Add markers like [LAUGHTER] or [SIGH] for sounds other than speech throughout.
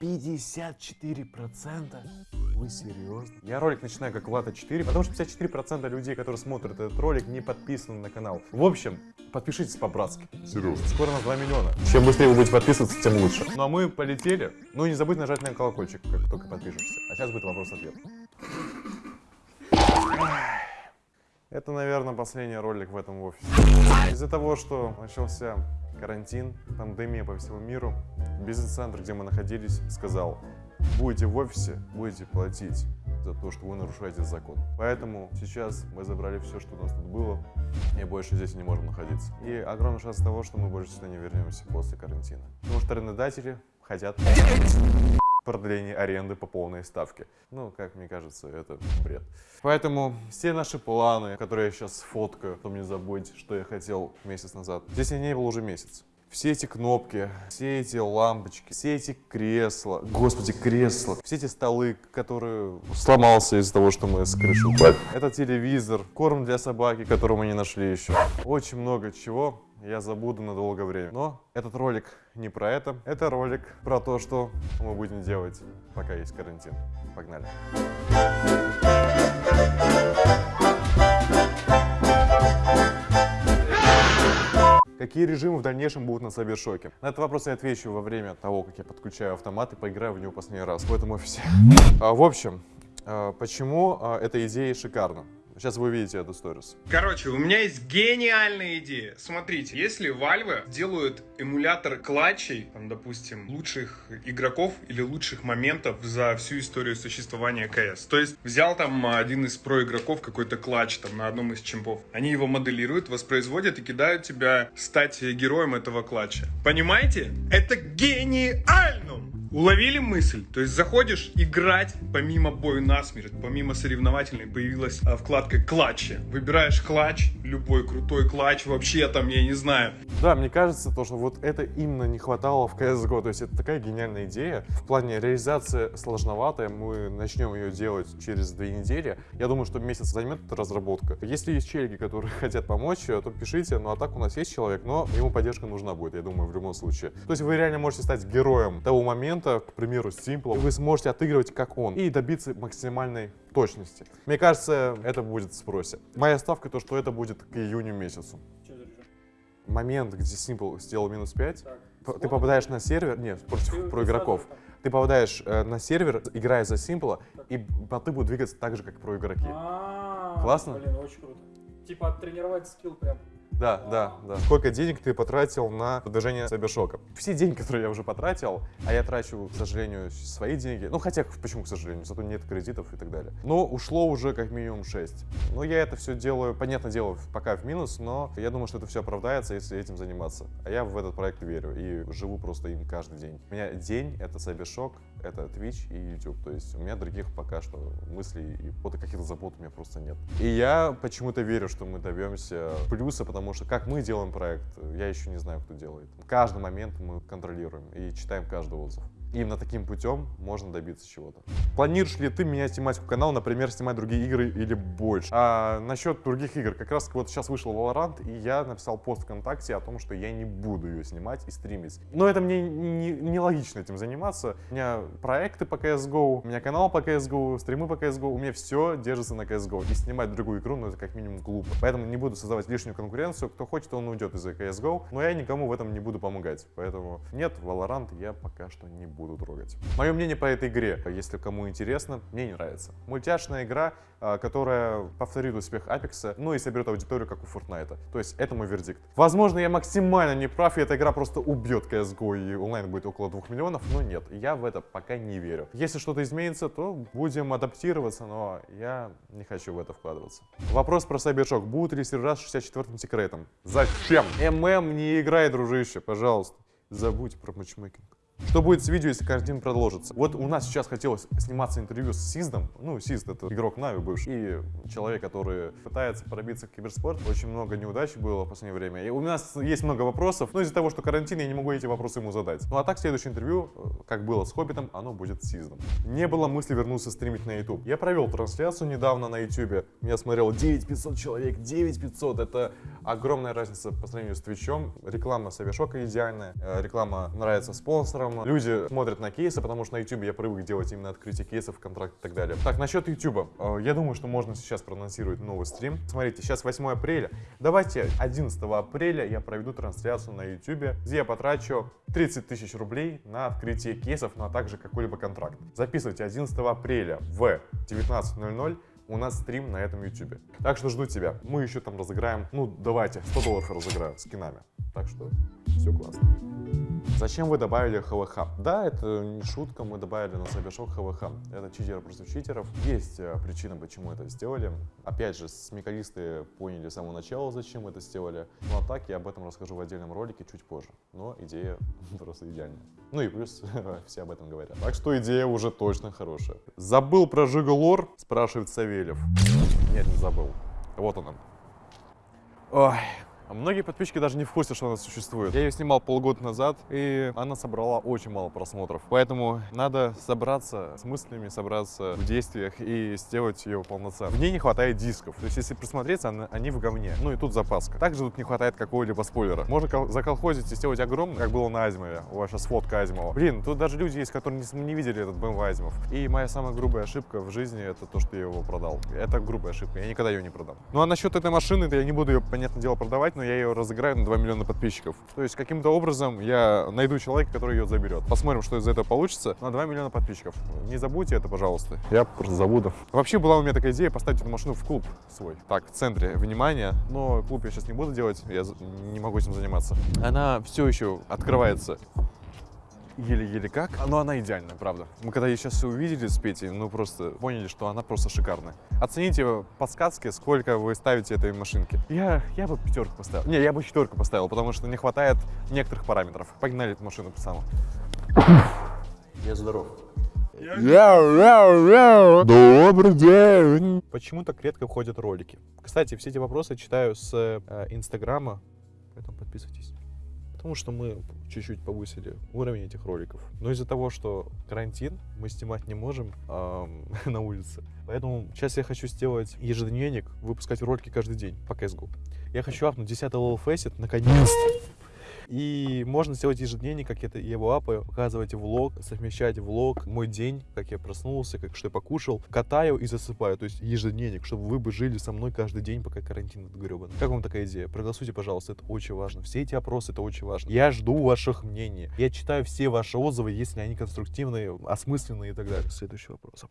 54%? Вы серьезно? Я ролик начинаю как Влада 4, потому что 54% людей, которые смотрят этот ролик, не подписаны на канал. В общем, подпишитесь по-братски. Серьезно. Скоро на 2 миллиона. Чем быстрее вы будете подписываться, тем лучше. Ну а мы полетели. Ну и не забудь нажать на колокольчик, как только подпишешься. А сейчас будет вопрос-ответ. Это, наверное, последний ролик в этом офисе. Из-за того, что начался карантин, пандемия по всему миру, бизнес-центр, где мы находились, сказал, будете в офисе, будете платить за то, что вы нарушаете закон. Поэтому сейчас мы забрали все, что у нас тут было, и больше здесь не можем находиться. И огромный шанс того, что мы больше сюда не вернемся после карантина. Потому что арендодатели хотят продление аренды по полной ставке. Ну, как мне кажется, это бред. Поэтому все наши планы, которые я сейчас фоткаю, потом не забудьте, что я хотел месяц назад. Здесь я не был уже месяц. Все эти кнопки, все эти лампочки, все эти кресла, господи, кресла, все эти столы, которые сломался из-за того, что мы с крыши упали. Этот телевизор, корм для собаки, который мы не нашли еще. Очень много чего я забуду на долгое время. Но этот ролик не про это. Это ролик про то, что мы будем делать, пока есть карантин. Погнали. Какие режимы в дальнейшем будут на Сайбершоке? На этот вопрос я отвечу во время того, как я подключаю автомат и поиграю в него последний раз в этом офисе. А, в общем, а, почему а, эта идея шикарна? Сейчас вы увидите эту сторис. Короче, у меня есть гениальная идея. Смотрите, если Valve делают эмулятор клатчей, там, допустим, лучших игроков или лучших моментов за всю историю существования КС. То есть взял там один из про игроков какой-то клатч там на одном из чемпов. Они его моделируют, воспроизводят и кидают тебя стать героем этого клатча. Понимаете? Это гениально! Уловили мысль? То есть заходишь играть, помимо бою насмерть, помимо соревновательной появилась а, вкладка клатчи. Выбираешь клатч, любой крутой клатч, вообще там, я не знаю. Да, мне кажется, то, что вот это именно не хватало в CSGO. То есть это такая гениальная идея. В плане реализации сложноватая, мы начнем ее делать через две недели. Я думаю, что месяц займет эта разработка. Если есть челики, которые [LAUGHS] хотят помочь, то пишите. Ну а так у нас есть человек, но ему поддержка нужна будет, я думаю, в любом случае. То есть вы реально можете стать героем того момента, момента, к примеру, Simple, вы сможете отыгрывать как он и добиться максимальной точности. Мне кажется, это будет в спросе. Моя ставка то, что это будет к июню месяцу. Момент, где Simple сделал минус 5, так. ты попадаешь на сервер, нет, против про игроков. Ты попадаешь э, на сервер, играя за Simple, и боты будут двигаться так же, как про игроки. А -а -а, Классно? Блин, очень круто. Типа оттренировать скилл прям. Да, да, да. Сколько денег ты потратил на продвижение Сайбершока? Все деньги, которые я уже потратил, а я трачу, к сожалению, свои деньги. Ну, хотя, почему, к сожалению, зато нет кредитов и так далее. Но ушло уже как минимум 6. Но я это все делаю, понятное дело, пока в минус, но я думаю, что это все оправдается, если этим заниматься. А я в этот проект верю и живу просто им каждый день. У меня день — это Сайбершок, это Twitch и YouTube. То есть у меня других пока что мыслей и каких-то забот у меня просто нет. И я почему-то верю, что мы добьемся плюса, потому что как мы делаем проект, я еще не знаю, кто делает. Каждый момент мы контролируем и читаем каждый отзыв. Именно таким путем можно добиться чего-то. Планируешь ли ты менять тематику канала, например, снимать другие игры или больше? А насчет других игр, как раз вот сейчас вышел Valorant, и я написал пост ВКонтакте о том, что я не буду ее снимать и стримить. Но это мне не, не этим заниматься. У меня проекты по CSGO, у меня канал по CSGO, стримы по CSGO, у меня все держится на CSGO. И снимать другую игру, ну это как минимум глупо. Поэтому не буду создавать лишнюю конкуренцию. Кто хочет, он уйдет из-за CSGO, но я никому в этом не буду помогать. Поэтому нет, Valorant я пока что не буду буду трогать. Мое мнение по этой игре, если кому интересно, мне не нравится. Мультяшная игра, а, которая повторит успех Apex, ну и соберет аудиторию, как у Fortnite. То есть это мой вердикт. Возможно, я максимально не прав, и эта игра просто убьет CSGO, и онлайн будет около 2 миллионов, но нет, я в это пока не верю. Если что-то изменится, то будем адаптироваться, но я не хочу в это вкладываться. Вопрос про Cybershock. Будут ли сервера с 64-м секретом? Зачем? ММ не играй, дружище, пожалуйста. Забудь про матчмейкинг. Что будет с видео, если карантин продолжится? Вот у нас сейчас хотелось сниматься интервью с Сиздом. Ну, Сизд — это игрок Нави бывший. И человек, который пытается пробиться в киберспорт. Очень много неудач было в последнее время. И у нас есть много вопросов, но из-за того, что карантин, я не могу эти вопросы ему задать. Ну а так, следующее интервью, э, как было с Хоббитом, оно будет с Сиздом. Не было мысли вернуться стримить на YouTube. Я провел трансляцию недавно на YouTube. Я смотрел 9500 человек. 9500 — это огромная разница по сравнению с Твичом. Реклама Совершока идеальная. Э, реклама нравится спонсорам. Люди смотрят на кейсы, потому что на YouTube я привык делать именно открытие кейсов, контракт и так далее. Так, насчет YouTube. Э, Я думаю, что можно сейчас проанонсировать новый стрим. Смотрите, сейчас 8 апреля. Давайте 11 апреля я проведу трансляцию на YouTube, где я потрачу 30 тысяч рублей на открытие кейсов, ну а также какой-либо контракт. Записывайте 11 апреля в 19.00 у нас стрим на этом YouTube. Так что жду тебя. Мы еще там разыграем, ну давайте, 100 долларов разыграю скинами. Так что все классно. Зачем вы добавили ХВХ? Да, это не шутка, мы добавили на Cybershock ХВХ. Это читер против читеров. Есть э, причина, почему это сделали. Опять же, смекалисты поняли с самого начала, зачем это сделали. Ну а так я об этом расскажу в отдельном ролике чуть позже. Но идея [LAUGHS] просто идеальная. Ну и плюс [LAUGHS] все об этом говорят. Так что идея уже точно хорошая. Забыл про Жигалор? Спрашивает Савельев. Нет, не забыл. Вот он. Ой, а Многие подписчики даже не в курсе, что она существует. Я ее снимал полгода назад, и она собрала очень мало просмотров. Поэтому надо собраться с мыслями, собраться в действиях и сделать ее полноценно. В ней не хватает дисков. То есть, если присмотреться, они в говне. Ну и тут запаска. Также тут не хватает какого-либо спойлера. Можно кол- заколхозить и сделать огромный, как было на Азимове. Ваша сфотка Азимова. Блин, тут даже люди есть, которые не видели этот BMW Азимов. И моя самая грубая ошибка в жизни, это то, что я его продал. Это грубая ошибка, я никогда ее не продам. Ну а насчет этой машины, то я не буду ее, понятное дело, продавать, но я ее разыграю на 2 миллиона подписчиков. То есть каким-то образом я найду человека, который ее заберет. Посмотрим, что из этого получится. На 2 миллиона подписчиков. Не забудьте это, пожалуйста. Я просто забуду. Вообще была у меня такая идея поставить эту машину в клуб свой. Так, в центре внимания. Но клуб я сейчас не буду делать, я не могу этим заниматься. Она все еще открывается еле-еле как, но она идеальная, правда. Мы когда ее сейчас все увидели с Петей, ну просто поняли, что она просто шикарная. Оцените подсказки, сколько вы ставите этой машинке. Я, я бы пятерку поставил. Не, я бы четверку поставил, потому что не хватает некоторых параметров. Погнали эту машину, пацаны. Я здоров. Добрый день. Почему так редко входят ролики? Кстати, все эти вопросы читаю с э, Инстаграма, поэтому подписывайтесь. Потому что мы чуть-чуть повысили уровень этих роликов. Но из-за того, что карантин, мы снимать не можем ам, [LAUGHS] на улице. Поэтому сейчас я хочу сделать ежедневник, выпускать ролики каждый день по CSGO. Я хочу апнуть 10 level Facet, наконец-то. И можно сделать ежедневник, как я его апаю, показывать влог, совмещать влог, мой день, как я проснулся, как что я покушал, катаю и засыпаю. То есть ежедневник, чтобы вы бы жили со мной каждый день, пока карантин этот гребаный. Как вам такая идея? Проголосуйте, пожалуйста, это очень важно. Все эти опросы, это очень важно. Я жду ваших мнений. Я читаю все ваши отзывы, если они конструктивные, осмысленные и так далее. Следующий вопрос.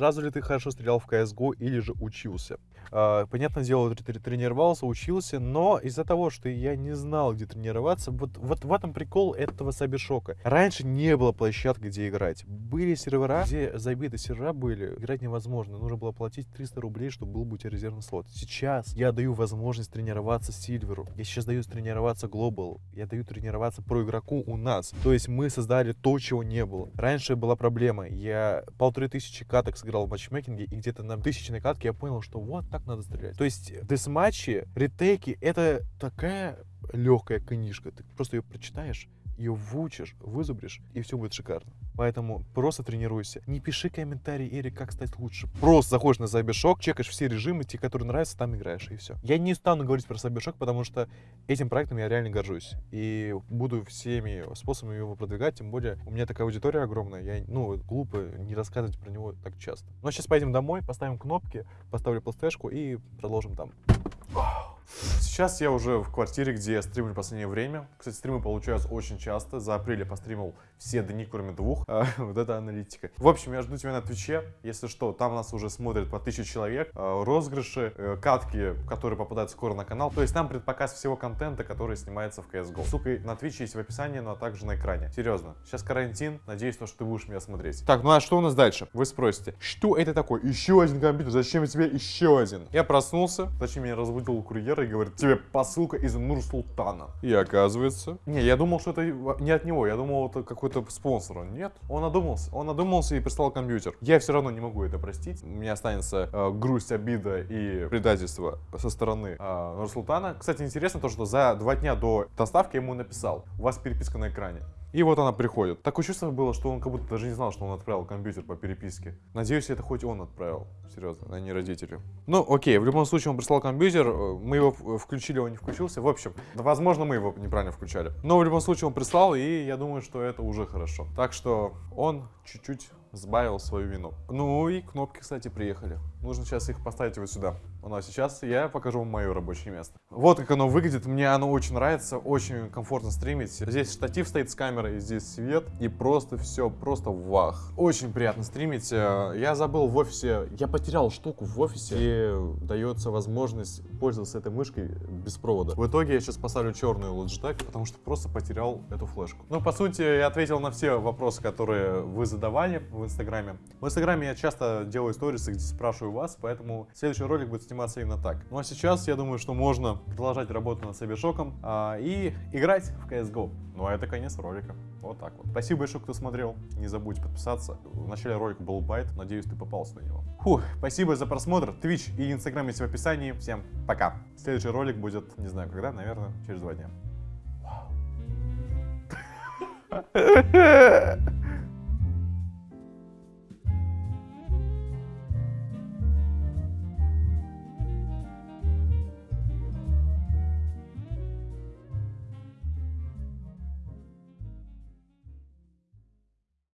Сразу ли ты хорошо стрелял в CSGO или же учился? А, понятное дело, тр- тр- тренировался, учился, но из-за того, что я не знал, где тренироваться, вот, вот в этом прикол этого Сабишока. Раньше не было площадки, где играть. Были сервера, где забиты сервера были, играть невозможно. Нужно было платить 300 рублей, чтобы был бы у тебя резервный слот. Сейчас я даю возможность тренироваться Сильверу. Я сейчас даю тренироваться Глобалу. Я даю тренироваться про игроку у нас. То есть мы создали то, чего не было. Раньше была проблема. Я полторы тысячи каток сыграл в матчмейкинге, и где-то на тысячной катке я понял, что вот так надо стрелять. То есть десматчи, ретейки — это такая легкая книжка. Ты просто ее прочитаешь, ее выучишь, вызубришь, и все будет шикарно. Поэтому просто тренируйся. Не пиши комментарий, Эрик, как стать лучше. Просто заходишь на Cybershock, чекаешь все режимы, те, которые нравятся, там играешь, и все. Я не стану говорить про Cybershock, потому что этим проектом я реально горжусь. И буду всеми способами его продвигать, тем более у меня такая аудитория огромная, я, ну, глупо не рассказывать про него так часто. Но сейчас поедем домой, поставим кнопки, поставлю пластешку и продолжим там. Сейчас я уже в квартире, где я стримлю в последнее время. Кстати, стримы получаются очень часто. За апрель я постримил все дни, кроме двух. [LAUGHS] А, вот это аналитика. В общем, я жду тебя на Твиче. Если что, там нас уже смотрят по тысяче человек. А, Розыгрыши, э, катки, которые попадают скоро на канал. То есть там предпоказ всего контента, который снимается в CSGO. Ссылка на Twitch есть в описании, но также на экране. Серьезно. Сейчас карантин. Надеюсь, то, что ты будешь меня смотреть. Так, ну а что у нас дальше? Вы спросите, что это такое? Еще один компьютер. Зачем тебе еще один? Я проснулся. Зачем меня разбудил курьер и говорит, тебе посылка из Нур-Султана. И оказывается... Не, я думал, что это не от него. Я думал, это какой-то спонсор. Нет, он одумался. Он одумался и прислал компьютер. Я все равно не могу это простить. У меня останется э, грусть, обида и предательство со стороны э, Нур-Султана. Кстати, интересно то, что за два дня до доставки я ему написал. У вас переписка на экране. И вот она приходит. Такое чувство было, что он как будто даже не знал, что он отправил компьютер по переписке. Надеюсь, это хоть он отправил. Серьезно, а не родители. Ну, окей, в любом случае он прислал компьютер, э, мы его в- включили, он не включился. В общем, возможно, мы его неправильно включали. Но в любом случае он прислал, и я думаю, что это уже хорошо. Так что он чуть-чуть сбавил свою вину. Ну и кнопки, кстати, приехали. Нужно сейчас их поставить вот сюда. Ну а сейчас я покажу вам мое рабочее место. Вот как оно выглядит. Мне оно очень нравится. Очень комфортно стримить. Здесь штатив стоит с камерой, здесь свет. И просто все, просто вах. Очень приятно стримить. Э, Я забыл в офисе, я потерял штуку в офисе. И дается возможность пользоваться этой мышкой без провода. В итоге я сейчас поставлю черную Logitech, потому что просто потерял эту флешку. Ну, по сути, я ответил на все вопросы, которые вы задавали в Инстаграме. В Инстаграме я часто делаю сторисы, где спрашиваю вас, поэтому следующий ролик будет сниматься именно так. Ну а сейчас я думаю, что можно продолжать работу над Сайбершоком а, и играть в CSGO. Ну а это конец ролика. Вот так вот. Спасибо большое, кто смотрел. Не забудь подписаться. В начале ролика был байт. Надеюсь, ты попался на него. Фух, спасибо за просмотр. Twitch и Инстаграм есть в описании. Всем пока. Следующий ролик будет, не знаю когда, наверное, через два дня. Вау. [LAUGHS]